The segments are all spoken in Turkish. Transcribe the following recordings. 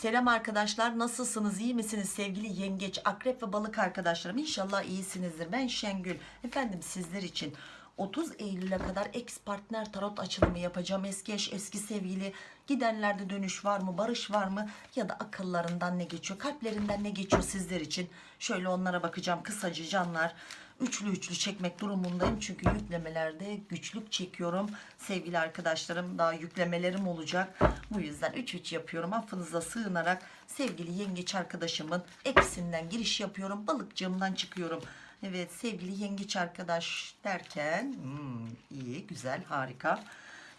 Selam arkadaşlar nasılsınız iyi misiniz sevgili yengeç akrep ve balık arkadaşlarım? İnşallah iyisinizdir. Ben Şengül. Efendim sizler için 30 Eylül'e kadar ex partner tarot açılımı yapacağım. Eski eş eski sevgili. Gidenlerde dönüş var mı barış var mı? Ya da akıllarından ne geçiyor kalplerinden ne geçiyor sizler için? Şöyle onlara bakacağım kısaca canlar üçlü üçlü çekmek durumundayım çünkü yüklemelerde güçlük çekiyorum. Sevgili arkadaşlarım daha yüklemelerim olacak. Bu yüzden 3-3 yapıyorum. Affınıza sığınarak sevgili yengeç arkadaşımın eksinden giriş yapıyorum. Balıkçığımdan çıkıyorum. Evet sevgili yengeç arkadaş derken hmm, iyi güzel harika.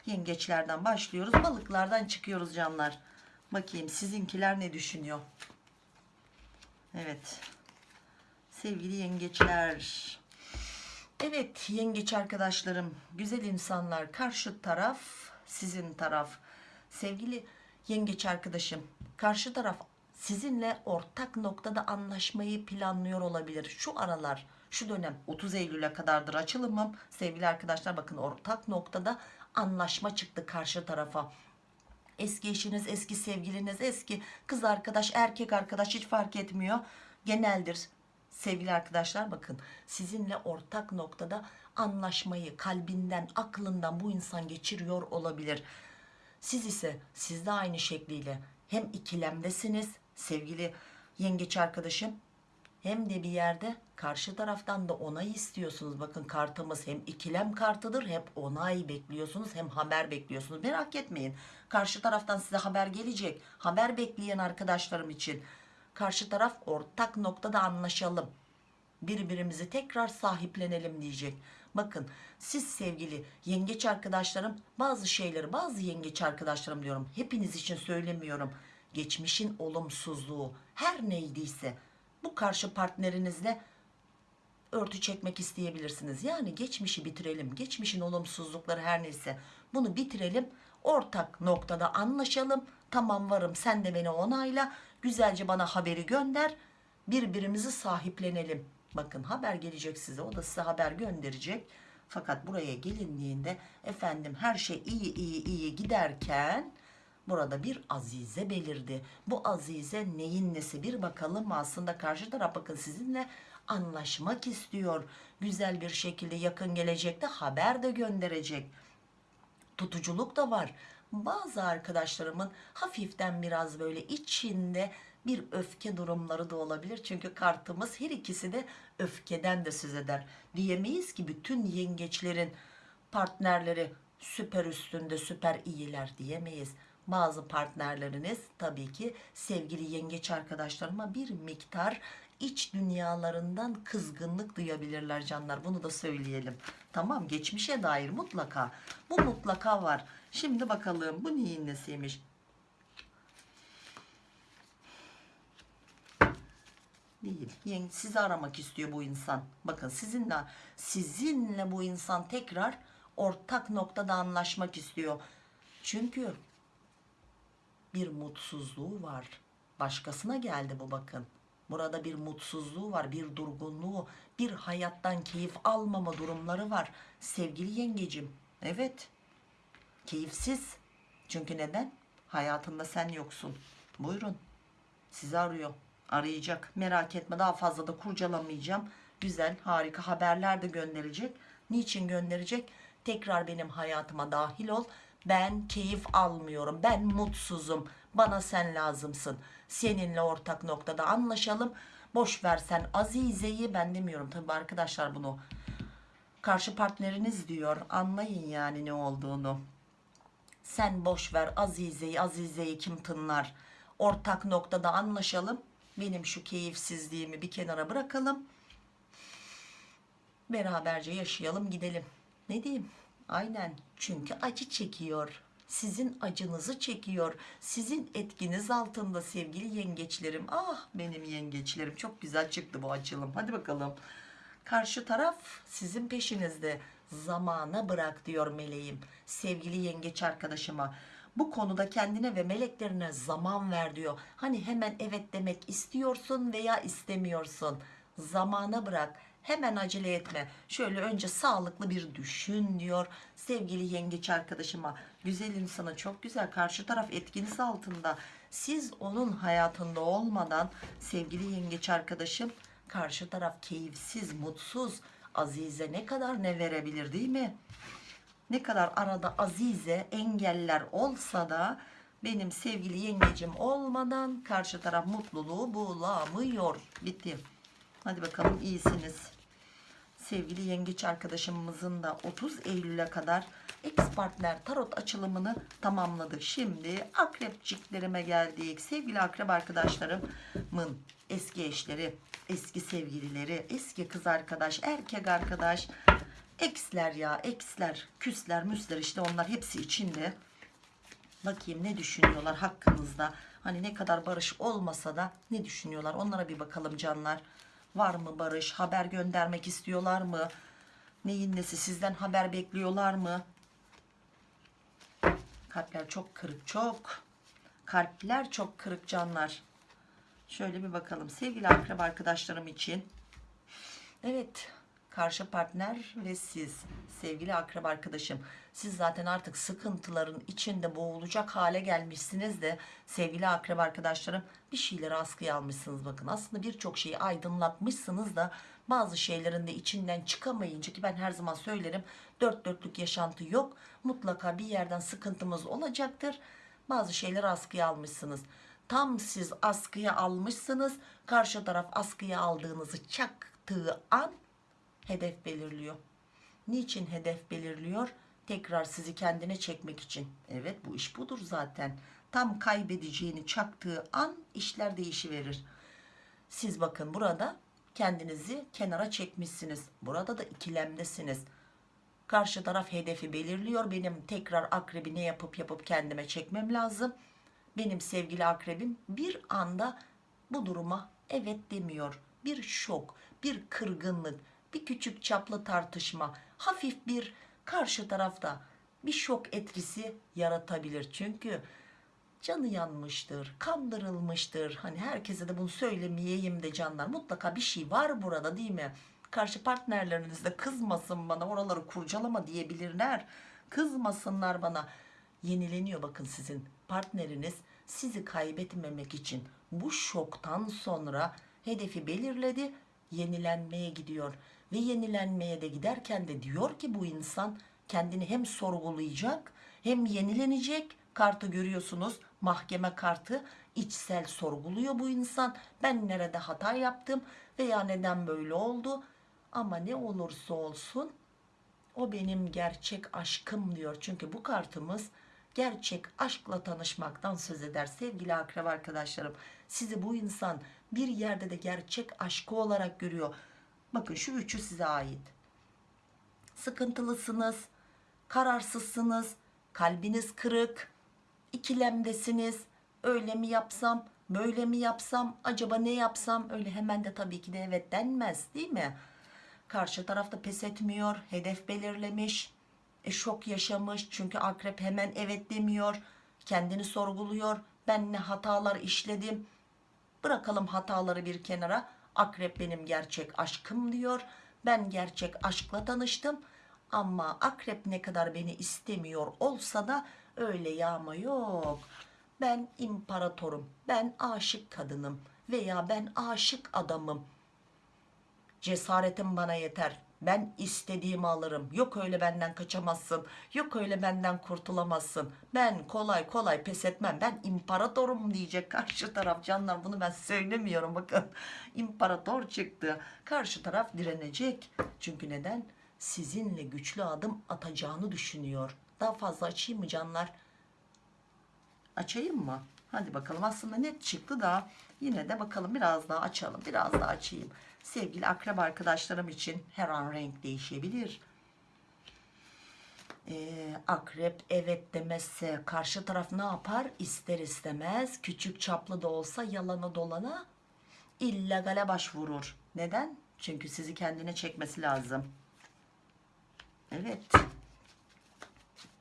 Yengeçlerden başlıyoruz. Balıklardan çıkıyoruz canlar. Bakayım sizinkiler ne düşünüyor? Evet sevgili yengeçler. Evet yengeç arkadaşlarım güzel insanlar karşı taraf sizin taraf. Sevgili yengeç arkadaşım karşı taraf sizinle ortak noktada anlaşmayı planlıyor olabilir. Şu aralar şu dönem 30 Eylül'e kadardır açılımım. Sevgili arkadaşlar bakın ortak noktada anlaşma çıktı karşı tarafa. Eski eşiniz eski sevgiliniz eski kız arkadaş erkek arkadaş hiç fark etmiyor. Geneldir sevgili arkadaşlar bakın sizinle ortak noktada anlaşmayı kalbinden aklından bu insan geçiriyor olabilir siz ise siz de aynı şekliyle hem ikilemdesiniz sevgili yengeç arkadaşım hem de bir yerde karşı taraftan da onay istiyorsunuz. Bakın kartımız hem ikilem kartıdır hem onay bekliyorsunuz hem haber bekliyorsunuz. Merak etmeyin. Karşı taraftan size haber gelecek. Haber bekleyen arkadaşlarım için. Karşı taraf ortak noktada anlaşalım. Birbirimizi tekrar sahiplenelim diyecek. Bakın siz sevgili yengeç arkadaşlarım bazı şeyleri bazı yengeç arkadaşlarım diyorum. Hepiniz için söylemiyorum. Geçmişin olumsuzluğu her neydiyse bu karşı partnerinizle örtü çekmek isteyebilirsiniz. Yani geçmişi bitirelim. Geçmişin olumsuzlukları her neyse bunu bitirelim. Ortak noktada anlaşalım. Tamam varım sen de beni onayla. Güzelce bana haberi gönder. Birbirimizi sahiplenelim. Bakın haber gelecek size. O da size haber gönderecek. Fakat buraya gelindiğinde efendim her şey iyi iyi iyi giderken burada bir azize belirdi. Bu azize neyin nesi bir bakalım aslında karşı taraf bakın sizinle anlaşmak istiyor. Güzel bir şekilde yakın gelecekte haber de gönderecek. Tutuculuk da var. Bazı arkadaşlarımın hafiften biraz böyle içinde bir öfke durumları da olabilir. Çünkü kartımız her ikisi de öfkeden de söz eder. Diyemeyiz ki bütün yengeçlerin partnerleri süper üstünde süper iyiler diyemeyiz. Bazı partnerleriniz tabii ki sevgili yengeç arkadaşlarıma bir miktar iç dünyalarından kızgınlık duyabilirler canlar. Bunu da söyleyelim. Tamam geçmişe dair mutlaka. Bu mutlaka var. Şimdi bakalım bu neyin nesiymiş? değil. Yeng- Sizi aramak istiyor bu insan. Bakın sizinle sizinle bu insan tekrar ortak noktada anlaşmak istiyor. Çünkü bir mutsuzluğu var. Başkasına geldi bu bakın. Burada bir mutsuzluğu var, bir durgunluğu, bir hayattan keyif almama durumları var. Sevgili yengecim, evet. Keyifsiz. Çünkü neden? Hayatında sen yoksun. Buyurun. Sizi arıyor. Arayacak. Merak etme daha fazla da kurcalamayacağım. Güzel, harika haberler de gönderecek. Niçin gönderecek? Tekrar benim hayatıma dahil ol. Ben keyif almıyorum. Ben mutsuzum. Bana sen lazımsın. Seninle ortak noktada anlaşalım. Boş ver sen Azize'yi ben demiyorum. Tabii arkadaşlar bunu karşı partneriniz diyor. Anlayın yani ne olduğunu. Sen boş ver Azize'yi, Azize'yi kim tınlar? Ortak noktada anlaşalım. Benim şu keyifsizliğimi bir kenara bırakalım. Beraberce yaşayalım gidelim. Ne diyeyim? Aynen. Çünkü acı çekiyor. Sizin acınızı çekiyor. Sizin etkiniz altında sevgili yengeçlerim. Ah benim yengeçlerim. Çok güzel çıktı bu açılım. Hadi bakalım. Karşı taraf sizin peşinizde. Zamana bırak diyor meleğim. Sevgili yengeç arkadaşıma. Bu konuda kendine ve meleklerine zaman ver diyor. Hani hemen evet demek istiyorsun veya istemiyorsun. Zamana bırak. Hemen acele etme. Şöyle önce sağlıklı bir düşün diyor. Sevgili yengeç arkadaşıma Güzel insana çok güzel. Karşı taraf etkiniz altında. Siz onun hayatında olmadan sevgili yengeç arkadaşım karşı taraf keyifsiz, mutsuz. Azize ne kadar ne verebilir değil mi? Ne kadar arada azize engeller olsa da benim sevgili yengecim olmadan karşı taraf mutluluğu bulamıyor. Bitti. Hadi bakalım iyisiniz. Sevgili yengeç arkadaşımızın da 30 Eylül'e kadar ex partner tarot açılımını tamamladık. Şimdi akrepçiklerime geldik. Sevgili akrep arkadaşlarımın eski eşleri, eski sevgilileri, eski kız arkadaş, erkek arkadaş, eksler ya, eksler, küsler, müsler işte onlar hepsi içinde. Bakayım ne düşünüyorlar hakkınızda. Hani ne kadar barış olmasa da ne düşünüyorlar onlara bir bakalım canlar. Var mı barış? Haber göndermek istiyorlar mı? Neyin nesi sizden haber bekliyorlar mı? Kalpler çok kırık çok. Kalpler çok kırık canlar. Şöyle bir bakalım sevgili akrep arkadaşlarım için. Evet karşı partner ve siz sevgili akrep arkadaşım. Siz zaten artık sıkıntıların içinde boğulacak hale gelmişsiniz de sevgili akrep arkadaşlarım bir şeyleri askıya almışsınız bakın. Aslında birçok şeyi aydınlatmışsınız da bazı şeylerin de içinden çıkamayınca ki ben her zaman söylerim dört dörtlük yaşantı yok. Mutlaka bir yerden sıkıntımız olacaktır. Bazı şeyleri askıya almışsınız. Tam siz askıya almışsınız. Karşı taraf askıya aldığınızı çaktığı an hedef belirliyor. Niçin hedef belirliyor? Tekrar sizi kendine çekmek için. Evet bu iş budur zaten. Tam kaybedeceğini çaktığı an işler değişiverir. Siz bakın burada kendinizi kenara çekmişsiniz. Burada da ikilemdesiniz. Karşı taraf hedefi belirliyor. Benim tekrar akrebi ne yapıp yapıp kendime çekmem lazım. Benim sevgili akrebim bir anda bu duruma evet demiyor. Bir şok, bir kırgınlık, bir küçük çaplı tartışma, hafif bir karşı tarafta bir şok etkisi yaratabilir. Çünkü canı yanmıştır, kandırılmıştır. Hani herkese de bunu söylemeyeyim de canlar. Mutlaka bir şey var burada değil mi? Karşı partnerleriniz de kızmasın bana oraları kurcalama diyebilirler. Kızmasınlar bana. Yenileniyor bakın sizin partneriniz sizi kaybetmemek için bu şoktan sonra hedefi belirledi yenilenmeye gidiyor ve yenilenmeye de giderken de diyor ki bu insan kendini hem sorgulayacak hem yenilenecek. Kartı görüyorsunuz mahkeme kartı. İçsel sorguluyor bu insan. Ben nerede hata yaptım veya neden böyle oldu? Ama ne olursa olsun o benim gerçek aşkım diyor. Çünkü bu kartımız gerçek aşkla tanışmaktan söz eder. Sevgili akrep arkadaşlarım sizi bu insan bir yerde de gerçek aşkı olarak görüyor bakın şu üçü size ait. Sıkıntılısınız kararsızsınız kalbiniz kırık ikilemdesiniz. Öyle mi yapsam böyle mi yapsam acaba ne yapsam? Öyle hemen de tabii ki de evet denmez değil mi? Karşı tarafta pes etmiyor hedef belirlemiş e, şok yaşamış. Çünkü akrep hemen evet demiyor kendini sorguluyor. Ben ne hatalar işledim? Bırakalım hataları bir kenara akrep benim gerçek aşkım diyor. Ben gerçek aşkla tanıştım. Ama akrep ne kadar beni istemiyor olsa da öyle yağma yok. Ben imparatorum ben aşık kadınım veya ben aşık adamım. Cesaretim bana yeter ben istediğimi alırım. Yok öyle benden kaçamazsın. Yok öyle benden kurtulamazsın. Ben kolay kolay pes etmem. Ben imparatorum diyecek karşı taraf. Canlar bunu ben söylemiyorum bakın. İmparator çıktı. Karşı taraf direnecek. Çünkü neden? Sizinle güçlü adım atacağını düşünüyor. Daha fazla açayım mı canlar? Açayım mı hadi bakalım aslında net çıktı da yine de bakalım biraz daha açalım biraz daha açayım sevgili akrep arkadaşlarım için her an renk değişebilir. Ee, akrep evet demezse karşı taraf ne yapar? İster istemez küçük çaplı da olsa yalana dolana illegale başvurur. Neden? Çünkü sizi kendine çekmesi lazım. Evet.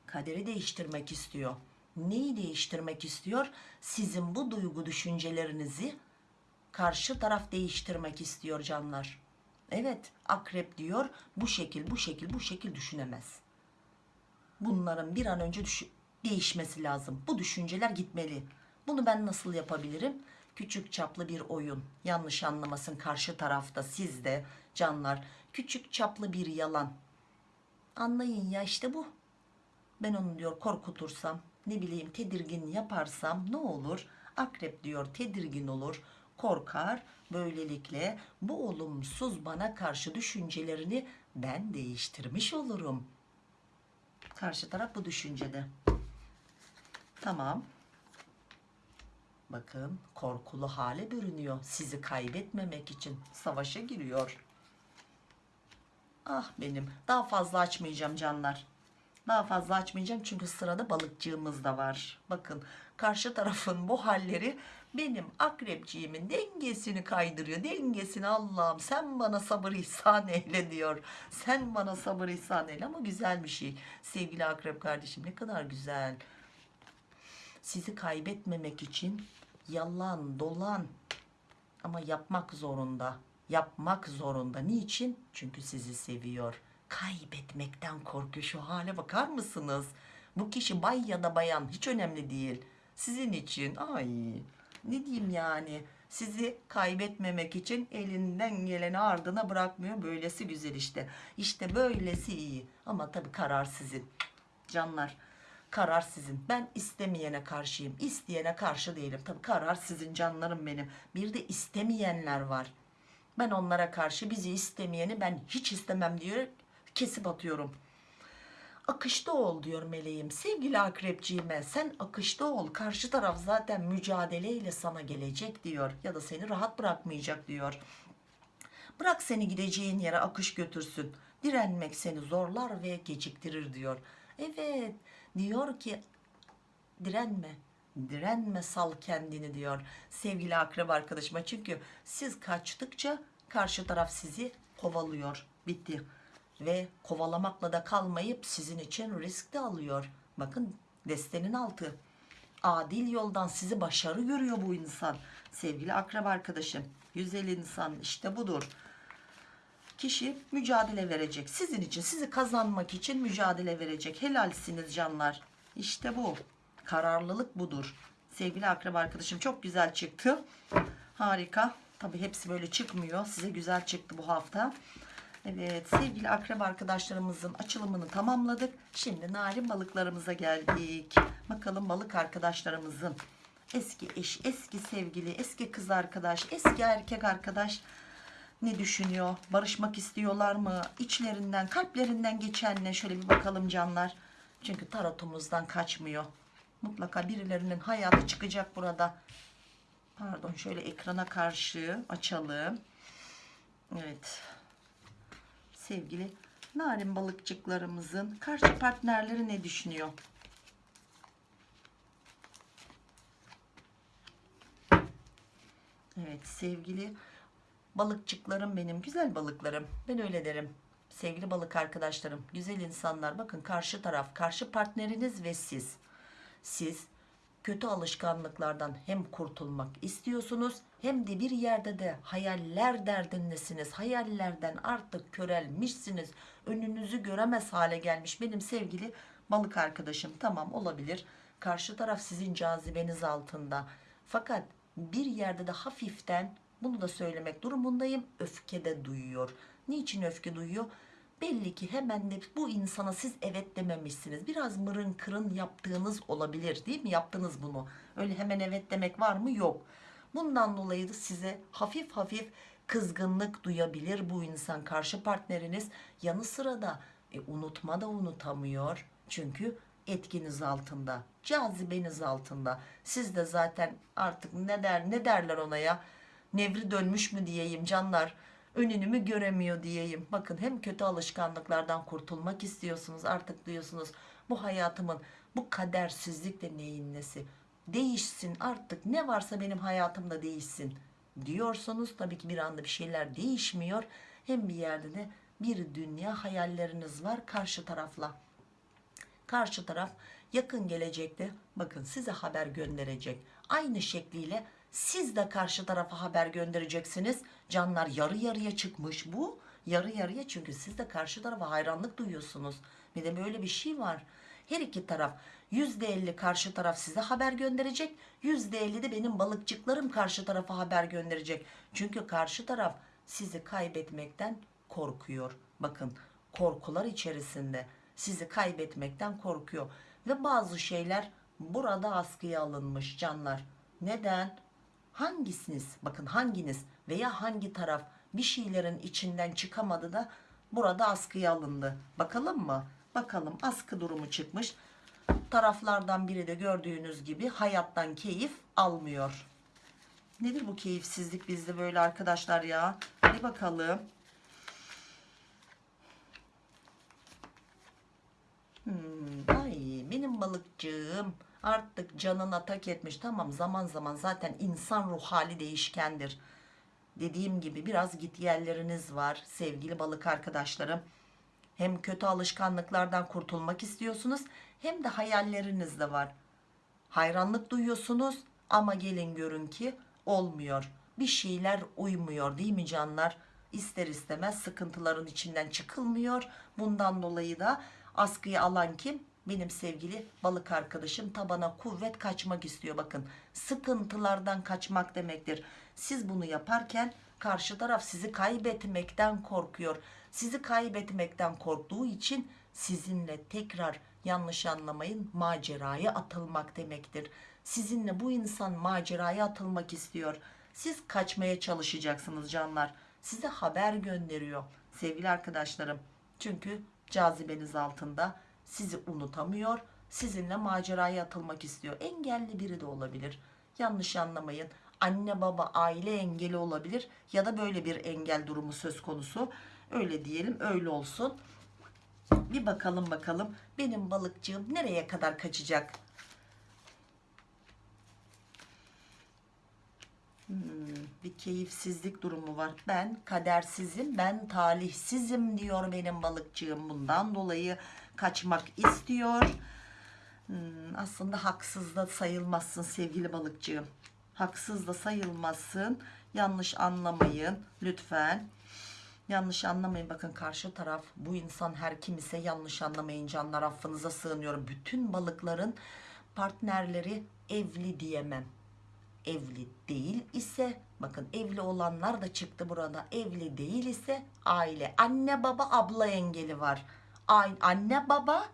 Kaderi değiştirmek istiyor. Neyi değiştirmek istiyor? Sizin bu duygu düşüncelerinizi karşı taraf değiştirmek istiyor canlar. Evet akrep diyor bu şekil bu şekil bu şekil düşünemez. Bunların bir an önce değişmesi lazım. Bu düşünceler gitmeli. Bunu ben nasıl yapabilirim? Küçük çaplı bir oyun. Yanlış anlamasın karşı tarafta sizde canlar. Küçük çaplı bir yalan. Anlayın ya işte bu. Ben onu diyor korkutursam ne bileyim tedirgin yaparsam ne olur? Akrep diyor tedirgin olur, korkar. Böylelikle bu olumsuz bana karşı düşüncelerini ben değiştirmiş olurum. Karşı taraf bu düşüncede. Tamam. Bakın korkulu hale bürünüyor. Sizi kaybetmemek için savaşa giriyor. Ah benim. Daha fazla açmayacağım canlar. Daha fazla açmayacağım çünkü sırada balıkçığımız da var. Bakın karşı tarafın bu halleri benim akrepciğimin dengesini kaydırıyor. Dengesini Allah'ım sen bana sabır ihsan eyle diyor. Sen bana sabır ihsan eyle ama güzel bir şey. Sevgili akrep kardeşim ne kadar güzel. Sizi kaybetmemek için yalan dolan ama yapmak zorunda. Yapmak zorunda. Niçin? Çünkü sizi seviyor. Kaybetmekten korkuyor. Şu hale bakar mısınız? Bu kişi bay ya da bayan hiç önemli değil. Sizin için ay ne diyeyim yani sizi kaybetmemek için elinden geleni ardına bırakmıyor. Böylesi güzel işte. İşte böylesi iyi. Ama tabii karar sizin. Canlar karar sizin. Ben istemeyene karşıyım. İsteyene karşı değilim. Tabii karar sizin canlarım benim. Bir de istemeyenler var. Ben onlara karşı bizi istemeyeni ben hiç istemem diyor. Kesip atıyorum. Akışta ol diyor meleğim. Sevgili akrepciğime sen akışta ol. Karşı taraf zaten mücadeleyle sana gelecek diyor. Ya da seni rahat bırakmayacak diyor. Bırak seni gideceğin yere akış götürsün. Direnmek seni zorlar ve geciktirir diyor. Evet diyor ki direnme. Direnme sal kendini diyor sevgili akrep arkadaşıma. Çünkü siz kaçtıkça karşı taraf sizi kovalıyor. Bitti. Ve kovalamakla da kalmayıp sizin için risk de alıyor. Bakın destenin altı. Adil yoldan sizi başarı görüyor bu insan. Sevgili akrep arkadaşım. Güzel insan işte budur kişi mücadele verecek. Sizin için, sizi kazanmak için mücadele verecek. Helalsiniz canlar. İşte bu. Kararlılık budur. Sevgili akrep arkadaşım çok güzel çıktı. Harika. Tabi hepsi böyle çıkmıyor. Size güzel çıktı bu hafta. Evet sevgili akrep arkadaşlarımızın açılımını tamamladık. Şimdi narin balıklarımıza geldik. Bakalım balık arkadaşlarımızın eski eş, eski sevgili, eski kız arkadaş, eski erkek arkadaş ne düşünüyor? Barışmak istiyorlar mı? İçlerinden, kalplerinden geçen ne? Şöyle bir bakalım canlar. Çünkü tarotumuzdan kaçmıyor. Mutlaka birilerinin hayatı çıkacak burada. Pardon şöyle ekrana karşı açalım. Evet. Sevgili narin balıkçıklarımızın karşı partnerleri ne düşünüyor? Evet sevgili balıkçıklarım benim güzel balıklarım. Ben öyle derim. Sevgili balık arkadaşlarım güzel insanlar. Bakın karşı taraf karşı partneriniz ve siz. Siz kötü alışkanlıklardan hem kurtulmak istiyorsunuz hem de bir yerde de hayaller derdindesiniz hayallerden artık körelmişsiniz önünüzü göremez hale gelmiş benim sevgili balık arkadaşım tamam olabilir karşı taraf sizin cazibeniz altında fakat bir yerde de hafiften bunu da söylemek durumundayım. Öfke de duyuyor. Niçin öfke duyuyor? Belli ki hemen de bu insana siz evet dememişsiniz. Biraz mırın kırın yaptığınız olabilir değil mi? Yaptınız bunu. Öyle hemen evet demek var mı? Yok. Bundan dolayı da size hafif hafif kızgınlık duyabilir bu insan karşı partneriniz. Yanı sıra da e, unutma da unutamıyor. Çünkü etkiniz altında, cazibeniz altında. Siz de zaten artık ne der ne derler ona ya? nevri dönmüş mü diyeyim canlar önünü mü göremiyor diyeyim. Bakın hem kötü alışkanlıklardan kurtulmak istiyorsunuz artık diyorsunuz bu hayatımın bu kadersizlik de neyin nesi? Değişsin artık ne varsa benim hayatımda değişsin. diyorsunuz. Tabii ki bir anda bir şeyler değişmiyor. Hem bir yerde de bir dünya hayalleriniz var karşı tarafla. Karşı taraf yakın gelecekte bakın size haber gönderecek. Aynı şekliyle siz de karşı tarafa haber göndereceksiniz. Canlar yarı yarıya çıkmış bu. Yarı yarıya çünkü siz de karşı tarafa hayranlık duyuyorsunuz. Bir de böyle bir şey var. her iki taraf %50 karşı taraf size haber gönderecek %50 de benim balıkçıklarım karşı tarafa haber gönderecek çünkü karşı taraf sizi kaybetmekten korkuyor bakın korkular içerisinde sizi kaybetmekten korkuyor ve bazı şeyler burada askıya alınmış canlar neden hangisiniz? Bakın hanginiz veya hangi taraf bir şeylerin içinden çıkamadı da burada askıya alındı? Bakalım mı? Bakalım askı durumu çıkmış. Taraflardan biri de gördüğünüz gibi hayattan keyif almıyor. Nedir bu keyifsizlik bizde böyle arkadaşlar ya? Hadi bakalım. Hmm, ay benim balıkçığım artık canına tak etmiş. Tamam zaman zaman zaten insan ruh hali değişkendir. Dediğim gibi biraz git yerleriniz var sevgili balık arkadaşlarım. Hem kötü alışkanlıklardan kurtulmak istiyorsunuz hem de hayalleriniz de var. Hayranlık duyuyorsunuz ama gelin görün ki olmuyor. Bir şeyler uymuyor değil mi canlar? İster istemez sıkıntıların içinden çıkılmıyor. Bundan dolayı da askıyı alan kim benim sevgili balık arkadaşım tabana kuvvet kaçmak istiyor bakın. Sıkıntılardan kaçmak demektir. Siz bunu yaparken karşı taraf sizi kaybetmekten korkuyor. Sizi kaybetmekten korktuğu için sizinle tekrar yanlış anlamayın maceraya atılmak demektir. Sizinle bu insan maceraya atılmak istiyor. Siz kaçmaya çalışacaksınız canlar. Size haber gönderiyor sevgili arkadaşlarım. Çünkü cazibeniz altında sizi unutamıyor sizinle maceraya atılmak istiyor. Engelli biri de olabilir. Yanlış anlamayın. Anne baba aile engeli olabilir ya da böyle bir engel durumu söz konusu. Öyle diyelim öyle olsun. Bir bakalım bakalım. Benim balıkçığım nereye kadar kaçacak? Hmm, bir keyifsizlik durumu var. Ben kadersizim, ben talihsizim diyor benim balıkçığım. Bundan dolayı kaçmak istiyor. Hmm, aslında haksız da sayılmazsın sevgili balıkçığım. Haksız da sayılmazsın. Yanlış anlamayın lütfen. Yanlış anlamayın bakın karşı taraf bu insan her kim ise yanlış anlamayın canlar affınıza sığınıyorum. Bütün balıkların partnerleri evli diyemem evli değil ise bakın evli olanlar da çıktı burada evli değil ise aile anne baba abla engeli var anne baba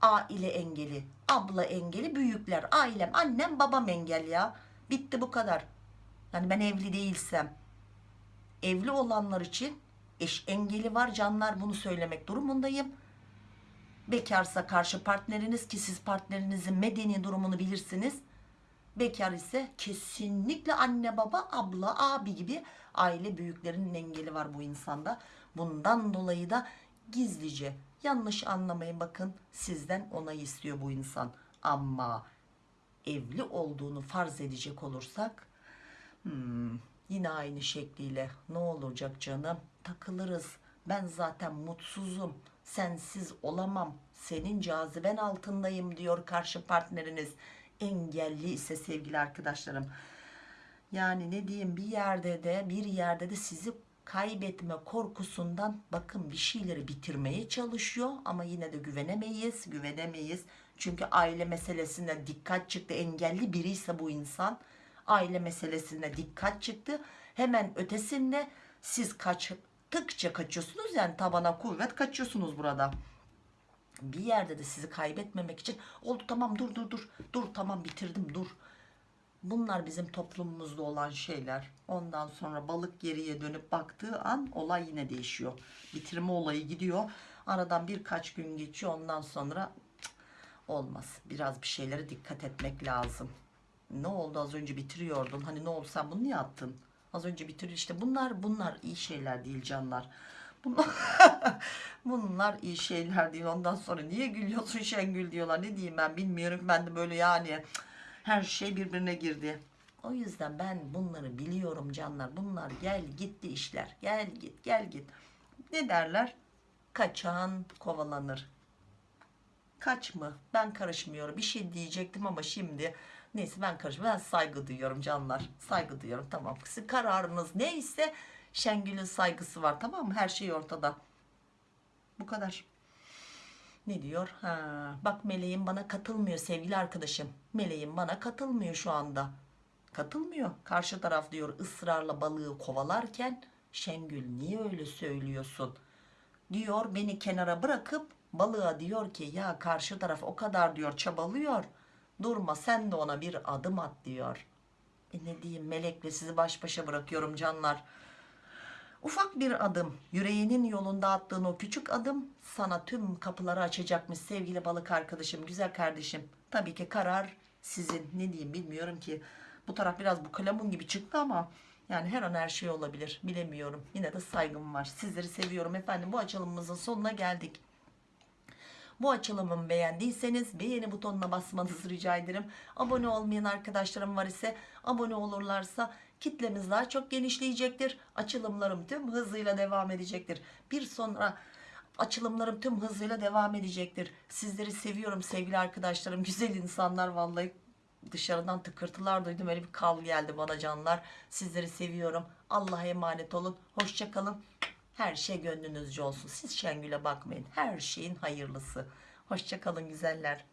aile engeli abla engeli büyükler ailem annem babam engel ya. Bitti bu kadar. Yani ben evli değilsem. Evli olanlar için eş engeli var canlar bunu söylemek durumundayım. Bekarsa karşı partneriniz ki siz partnerinizin medeni durumunu bilirsiniz. Bekar ise kesinlikle anne baba abla abi gibi aile büyüklerinin engeli var bu insanda. Bundan dolayı da gizlice. Yanlış anlamayın bakın sizden onay istiyor bu insan. Ama evli olduğunu farz edecek olursak hmm, yine aynı şekliyle ne olacak canım? Takılırız. Ben zaten mutsuzum. Sensiz olamam. Senin caziben altındayım diyor karşı partneriniz. Engelli ise sevgili arkadaşlarım. Yani ne diyeyim bir yerde de bir yerde de sizi kaybetme korkusundan bakın bir şeyleri bitirmeye çalışıyor ama yine de güvenemeyiz güvenemeyiz. Çünkü aile meselesine dikkat çıktı. Engelli biri ise bu insan aile meselesine dikkat çıktı. Hemen ötesinde siz kaçtıkça kaçıyorsunuz yani tabana kuvvet kaçıyorsunuz burada. Bir yerde de sizi kaybetmemek için oldu tamam dur dur dur dur tamam bitirdim dur bunlar bizim toplumumuzda olan şeyler. Ondan sonra balık geriye dönüp baktığı an olay yine değişiyor. Bitirme olayı gidiyor. Aradan birkaç gün geçiyor. Ondan sonra olmaz. Biraz bir şeylere dikkat etmek lazım. Ne oldu? Az önce bitiriyordun. Hani ne oldu? Sen bunu niye attın? Az önce bitir işte bunlar bunlar iyi şeyler değil canlar. Bunlar, bunlar iyi şeyler değil. Ondan sonra niye gülüyorsun Şengül diyorlar. Ne diyeyim ben bilmiyorum. Ben de böyle yani her şey birbirine girdi. O yüzden ben bunları biliyorum canlar. Bunlar gel gitti işler. Gel git gel git. Ne derler? Kaçan kovalanır. Kaç mı? Ben karışmıyorum. Bir şey diyecektim ama şimdi neyse ben karışmıyorum. Ben saygı duyuyorum canlar. Saygı duyuyorum. Tamam. Sizin kararınız neyse Şengül'ün saygısı var tamam mı? Her şey ortada. Bu kadar. Ne diyor? Ha, bak meleğim bana katılmıyor sevgili arkadaşım. Meleğim bana katılmıyor şu anda. Katılmıyor. Karşı taraf diyor ısrarla balığı kovalarken Şengül niye öyle söylüyorsun? Diyor beni kenara bırakıp balığa diyor ki ya karşı taraf o kadar diyor çabalıyor. Durma sen de ona bir adım at diyor. E ne diyeyim melekle sizi baş başa bırakıyorum canlar. Ufak bir adım, yüreğinin yolunda attığın o küçük adım sana tüm kapıları açacakmış sevgili balık arkadaşım, güzel kardeşim. Tabii ki karar sizin. Ne diyeyim bilmiyorum ki. Bu taraf biraz bu kalemun gibi çıktı ama yani her an her şey olabilir. Bilemiyorum. Yine de saygım var. Sizleri seviyorum efendim. Bu açılımımızın sonuna geldik. Bu açılımımı beğendiyseniz beğeni butonuna basmanızı rica ederim. Abone olmayan arkadaşlarım var ise abone olurlarsa kitlemiz daha çok genişleyecektir. Açılımlarım tüm hızıyla devam edecektir. Bir sonra açılımlarım tüm hızıyla devam edecektir. Sizleri seviyorum sevgili arkadaşlarım. Güzel insanlar vallahi dışarıdan tıkırtılar duydum. Öyle bir kal geldi bana canlar. Sizleri seviyorum. Allah'a emanet olun. Hoşçakalın. Her şey gönlünüzce olsun. Siz Şengül'e bakmayın. Her şeyin hayırlısı. Hoşçakalın güzeller.